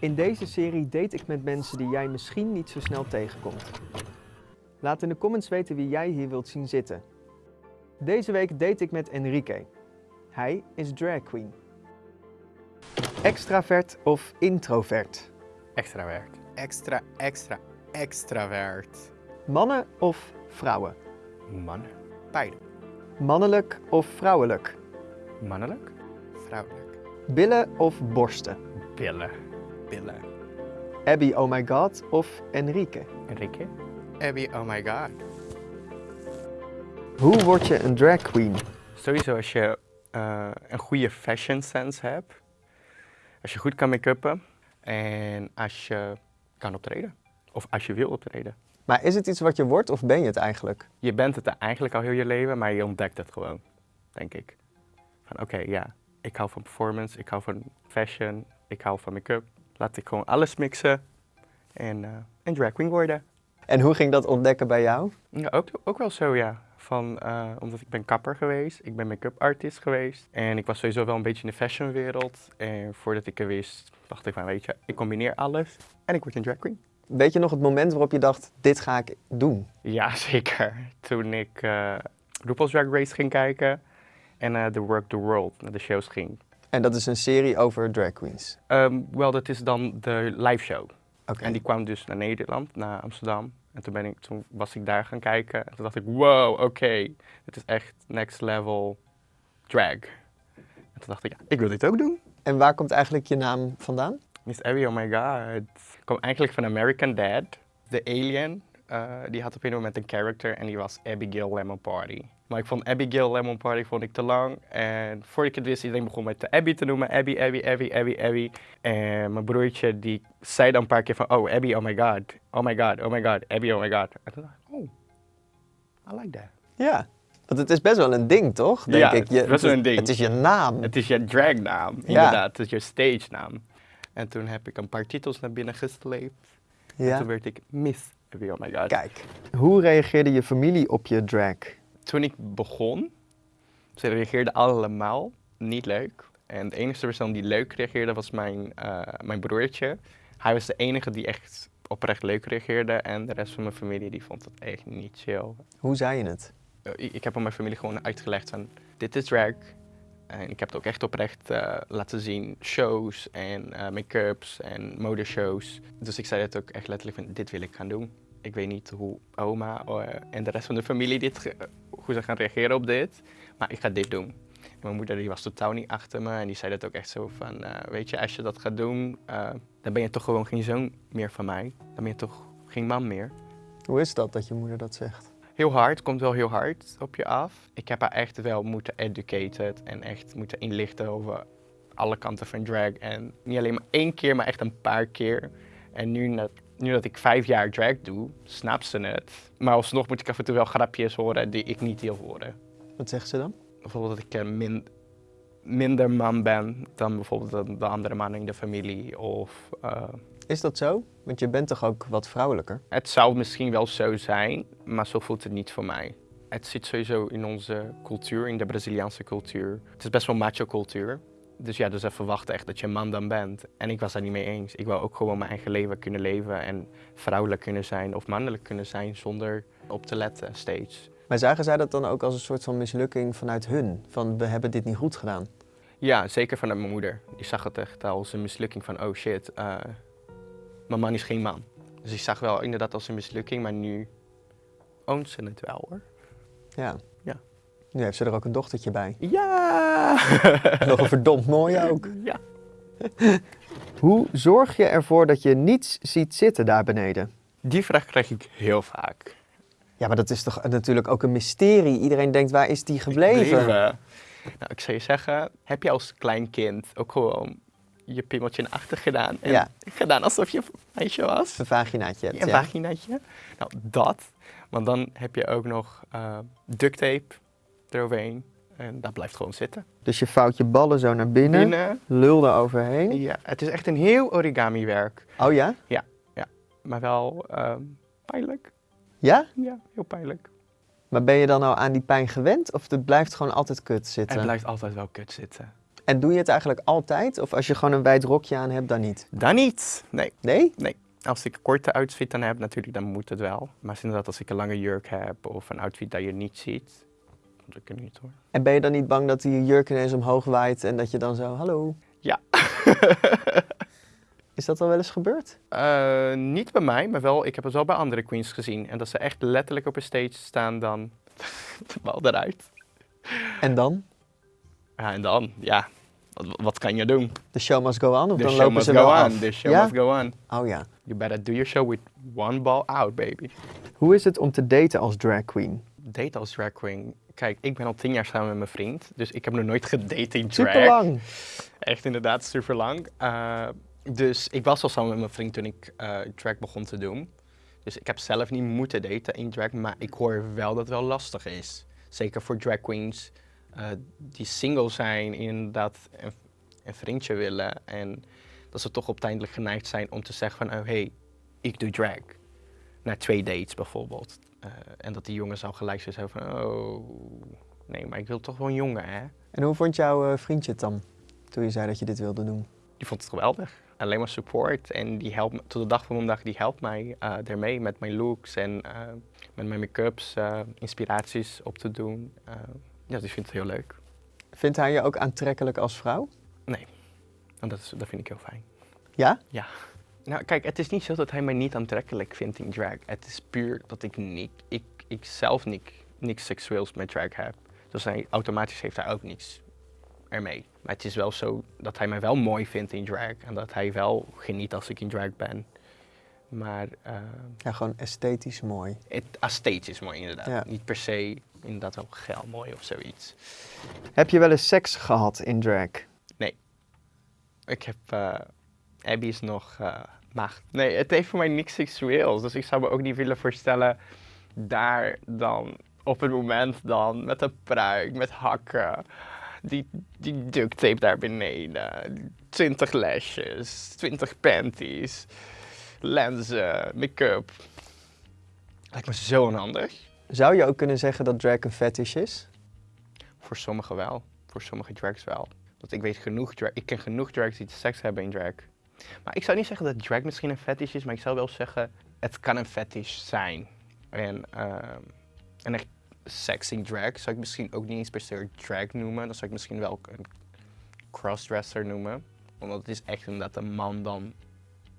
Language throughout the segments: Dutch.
In deze serie date ik met mensen die jij misschien niet zo snel tegenkomt. Laat in de comments weten wie jij hier wilt zien zitten. Deze week date ik met Enrique. Hij is drag queen. Extravert of introvert? Extravert. Extra, extra, extravert. Mannen of vrouwen? Mannen. Beide. Mannelijk of vrouwelijk? Mannelijk. Vrouwelijk. Billen of borsten? Billen. Abby Oh My God of Enrique? Enrique. Abby, oh my god. Hoe word je een drag queen? Sowieso als je eh, een goede fashion sense hebt. Als je goed kan make-uppen. En als je kan optreden. Of als je wil optreden. Maar is het iets wat je wordt of ben je het eigenlijk? Je bent het eigenlijk al heel je leven, maar je ontdekt het gewoon. Denk ik. Van oké, ja. Ik hou van performance. Ik hou van fashion. Ik hou van make-up. Laat ik gewoon alles mixen. En, eh en drag queen worden. En hoe ging dat ontdekken bij jou? Ja, ook, ook wel zo, ja. Van, eh, omdat ik ben kapper geweest, ik ben make-up artist geweest. En ik was sowieso wel een beetje in de fashionwereld. En voordat ik er wist, dacht ik van, weet je, ik combineer alles en ik word een drag queen. Weet je nog het moment waarop je dacht, dit ga ik doen? Ja, zeker. Toen ik eh RuPaul's Drag Race ging kijken en The Work the World, naar de shows ging. En dat is een serie over drag queens. Ehm, Wel, dat is dan de live show. Oké. En die kwam dus naar Nederland, naar Amsterdam. En toen, ben ik, toen was ik daar gaan kijken. En toen dacht ik, wow, oké, dit is echt next level drag. En toen dacht ik, ja, ik wil dit ook doen. En waar komt eigenlijk je naam vandaan? Miss Abby, oh my god. Ik kwam eigenlijk van American Dad. De alien, eh, die had op een moment een character en die was Abigail Lemon Party. Maar ik vond Abigail Lemon Party vond ik te lang. En voordat ik het wist, iedereen begon mij te Abby te noemen. Abby, Abby, Abby, Abby, Abby. En mijn broertje, die zei dan een paar keer van, oh Abby, oh my god. Oh my god, oh my god, Abby, oh my god. En toen dacht ik, oh, I like that. Ja. Want het is best wel een ding, toch? Denk Ja, ik. het is wel een ding. Het is je naam. Het is je dragnaam, inderdaad. Het is je stage naam. En toen heb ik een paar titels naar binnen gesleept. En ja. toen werd ik Miss Abby, oh my god. Kijk. Hoe reageerde je familie op je drag? Toen ik begon, ze reageerden allemaal niet leuk. En de enige persoon die leuk reageerde was mijn, eh, mijn broertje. Hij was de enige die echt oprecht leuk reageerde. En de rest van mijn familie die vond het echt niet chill. Hoe zei je het? Eh, Ik ik heb aan mijn familie gewoon uitgelegd van, dit is drag. En ik heb het ook echt oprecht eh, laten zien, shows en make-ups en modeshows. Dus ik zei het ook echt letterlijk van, dit wil ik gaan doen. Ik weet niet hoe oma en de rest van de familie dit, hoe ze gaan reageren op dit, maar ik ga dit doen. En mijn moeder die was totaal niet achter me en die zei dat ook echt zo van, eh, weet je, als je dat gaat doen, eh, dan ben je toch gewoon geen zoon meer van mij. Dan ben je toch geen man meer. Hoe is dat dat je moeder dat zegt? Heel hard, komt wel heel hard op je af. Ik heb haar echt wel moeten educated en echt moeten inlichten over alle kanten van drag. En niet alleen maar één keer, maar echt een paar keer. En nu nu dat ik vijf jaar drag doe, snapt ze het. Maar alsnog moet ik af en toe wel grapjes horen die ik niet wil horen. Wat zegt ze dan? Bijvoorbeeld dat ik min, minder man ben dan bijvoorbeeld de, de andere mannen in de familie. Of eh, Is dat zo? Want je bent toch ook wat vrouwelijker? Het zou misschien wel zo zijn, maar zo voelt het niet voor mij. Het zit sowieso in onze cultuur, in de Braziliaanse cultuur. Het is best wel macho cultuur. Dus ja, dus ze verwachten echt dat je een man dan bent. En ik was daar niet mee eens. Ik wou ook gewoon mijn eigen leven kunnen leven en vrouwelijk kunnen zijn of mannelijk kunnen zijn zonder op te letten steeds. Maar zagen zij dat dan ook als een soort van mislukking vanuit hun? Van we hebben dit niet goed gedaan. Ja, zeker vanuit mijn moeder. Die zag het echt als een mislukking van, oh shit, eh, mijn man is geen man. Dus ik zag wel inderdaad als een mislukking, maar nu oont ze het wel hoor. Ja. Ja. Nu heeft ze er ook een dochtertje bij. Ja! Nog een verdomd mooie ook. Ja. Hoe zorg je ervoor dat je niets ziet zitten daar beneden? Die vraag krijg ik heel vaak. Ja, maar dat is toch natuurlijk ook een mysterie. Iedereen denkt, waar is die gebleven? Gebleven. Nou, ik zou je zeggen, heb je als klein kind ook gewoon je pimmeltje naar achter gedaan? En Ja. gedaan alsof je een meisje was? Een vaginaatje hebt, Een ja. vaginaatje? Nou, dat. Want dan heb je ook nog eh duct tape eroverheen. En dat blijft gewoon zitten. Dus je vouwt je ballen zo naar binnen, Binnen. lul er overheen. Ja, het is echt een heel origami werk. Oh ja? Maar wel ehm, pijnlijk. Ja? Ja, heel pijnlijk. Maar ben je dan nou aan die pijn gewend of het blijft gewoon altijd kut zitten? Het blijft altijd wel kut zitten. En doe je het eigenlijk altijd? Of als je gewoon een wijd rokje aan hebt, dan niet? Dan niet. Nee. Nee? Als ik een korte outfit dan heb, natuurlijk, dan moet het wel. Maar inderdaad, als ik een lange jurk heb of een outfit dat je niet ziet, dan niet hoor. En ben je dan niet bang dat die jurk ineens omhoog waait en dat je dan zo, hallo? Ja. Is dat al wel eens gebeurd? Eh, niet bij mij, maar wel, ik heb het wel bij andere queens gezien. En dat ze echt letterlijk op een stage staan, dan de bal eruit. En dan? Ja, en dan, ja, wat, wat kan je doen? The show must go on? Of The dan show lopen must ze go wel the show Ja? must go on. Oh ja. You better do your show with one ball out, baby. Hoe is het om te daten als drag queen? Date als drag queen. Kijk, ik ben al tien jaar samen met mijn vriend, dus ik heb nog nooit gedate in drag. Super lang. Echt inderdaad, super lang. dus ik was al samen met mijn vriend toen ik eh, drag begon te doen. Dus ik heb zelf niet moeten daten in drag, maar ik hoor wel dat het wel lastig is. Zeker voor drag queens eh, die single zijn, inderdaad een, een vriendje willen. En dat ze toch uiteindelijk geneigd zijn om te zeggen van, oh hey, ik doe drag. Na twee dates bijvoorbeeld. Eh, en dat die jongen zou gelijk zo zeggen van, oh, nee, maar ik wil toch wel een jongen, hè? En hoe vond jouw eh, vriendje het dan? Toen je zei dat je dit wilde doen. Die vond het geweldig. Alleen maar support. En die helpt me, tot de dag van vandaag, die helpt mij eh ermee met mijn looks en eh, met mijn make-ups, eh, inspiraties op te doen. Eh, ja, die vindt het heel leuk. Vindt hij je ook aantrekkelijk als vrouw? En dat, is, dat vind ik heel fijn. Ja? Nou, kijk, het is niet zo dat hij mij niet aantrekkelijk vindt in drag. Het is puur dat ik niet, ik, ik zelf niet, niks seksueels met drag heb. Dus hij, automatisch heeft hij ook niks ermee. Maar het is wel zo dat hij mij wel mooi vindt in drag. En dat hij wel geniet als ik in drag ben. Maar eh, Ja, gewoon esthetisch mooi. het esthetisch is mooi inderdaad. Ja. Niet per se inderdaad wel geil mooi of zoiets. Heb je wel eens seks gehad in drag? Ik heb, eh Abby is nog eh maagd. Nee, het heeft voor mij niks seksueels. Dus ik zou me ook niet willen voorstellen daar dan op het moment dan met een pruik, met hakken, die, die duct tape daar beneden, 20 lesjes, 20 panties, lenzen, make-up. Lijkt me zo onhandig. Zou je ook kunnen zeggen dat drag een fetish is? Voor sommigen wel. Voor sommige drags wel. Want ik weet genoeg drag, ik ken genoeg drags die seks hebben in drag. Maar ik zou niet zeggen dat drag misschien een fetish is, maar ik zou wel zeggen, het kan een fetish zijn. En, ehm, en echt in drag zou ik misschien ook niet eens per se drag noemen. Dan zou ik misschien wel een crossdresser noemen. Omdat het is echt inderdaad een man dan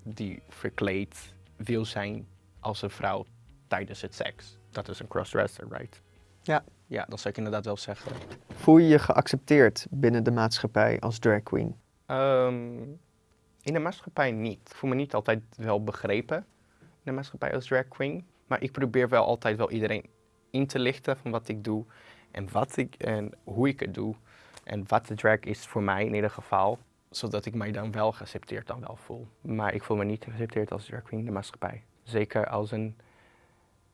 die verkleed wil zijn als een vrouw tijdens het seks. Dat is een crossdresser, right? Ja. Ja, dat zou ik inderdaad wel zeggen. Voel je je geaccepteerd binnen de maatschappij als drag queen? Ehm, in de maatschappij niet. Ik voel me niet altijd wel begrepen in de maatschappij als drag queen. Maar ik probeer wel altijd wel iedereen in te lichten van wat ik doe en, wat ik, en hoe ik het doe. En wat de drag is voor mij in ieder geval. Zodat ik mij dan wel geaccepteerd dan wel voel. Maar ik voel me niet geaccepteerd als drag queen in de maatschappij. Zeker als een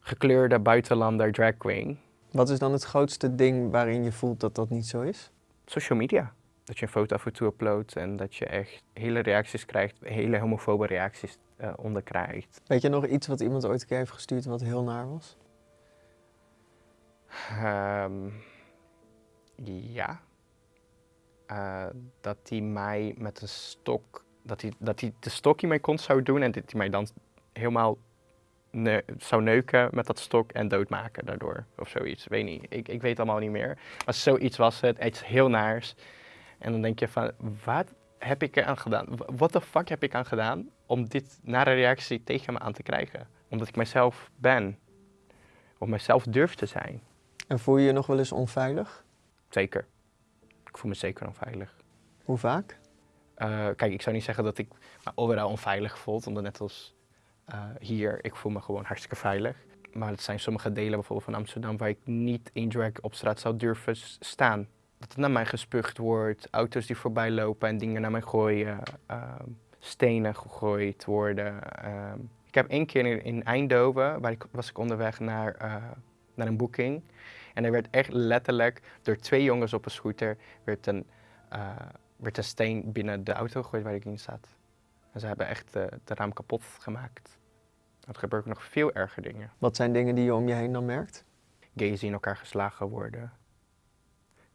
gekleurde buitenlander drag queen. Wat is dan het grootste ding waarin je voelt dat dat niet zo is? social media. Dat je een foto af en toe uploadt en dat je echt hele reacties krijgt, hele homofobe reacties eh, onder krijgt. Weet je nog iets wat iemand ooit een keer heeft gestuurd wat heel naar was? Ehm, ja. Eh, dat hij mij met een stok, dat hij, dat hij de stok in mijn kont zou doen en dat hij mij dan helemaal ne- zou neuken met dat stok en doodmaken daardoor. Of zoiets, weet niet. Ik, ik weet allemaal niet meer. Maar zoiets was het, iets heel naars. En dan denk je van, wat heb ik eraan gedaan? Wat de fuck heb ik aan gedaan om dit nare reactie tegen me aan te krijgen? Omdat ik mezelf ben. Of mezelf durf te zijn. En voel je je nog wel eens onveilig? Zeker. Ik voel me zeker onveilig. Hoe vaak? Eh, kijk, ik zou niet zeggen dat ik me overal onveilig voel, omdat net als eh, hier, ik voel me gewoon hartstikke veilig. Maar het zijn sommige delen bijvoorbeeld van Amsterdam waar ik niet in drag op straat zou durven staan. Dat er naar mij gespuugd wordt, auto's die voorbij lopen en dingen naar mij gooien, ehm, stenen gegooid worden. ehm. ik heb één keer in, in Eindhoven, waar ik, was ik onderweg naar, eh, naar een boeking. En er werd echt letterlijk door twee jongens op een scooter werd een, eh, werd een steen binnen de auto gegooid waar ik in zat. En ze hebben echt eh de raam kapot gemaakt. Er gebeuren nog veel erger dingen. Wat zijn dingen die je om je heen dan merkt? Gays die in elkaar geslagen worden.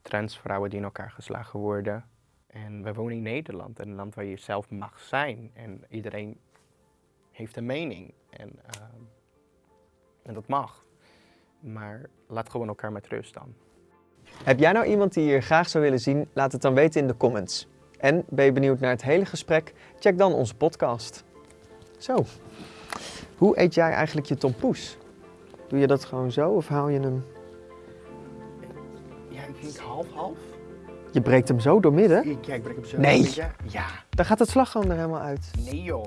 Transvrouwen die in elkaar geslagen worden. En we wonen in Nederland, een land waar je zelf mag zijn. En iedereen heeft een mening. En, ehm, en dat mag. Maar laat gewoon elkaar met rust dan. Heb jij nou iemand die je graag zou willen zien? Laat het dan weten in de comments. En ben je benieuwd naar het hele gesprek? Check dan onze podcast. Zo, hoe eet jij eigenlijk je tompoes? Doe je dat gewoon zo of haal je hem... Denk half-half. Je breekt hem zo doormidden? Ja, ik breng hem zo. Nee. Ja. Dan gaat het slagroom er helemaal uit. Nee joh.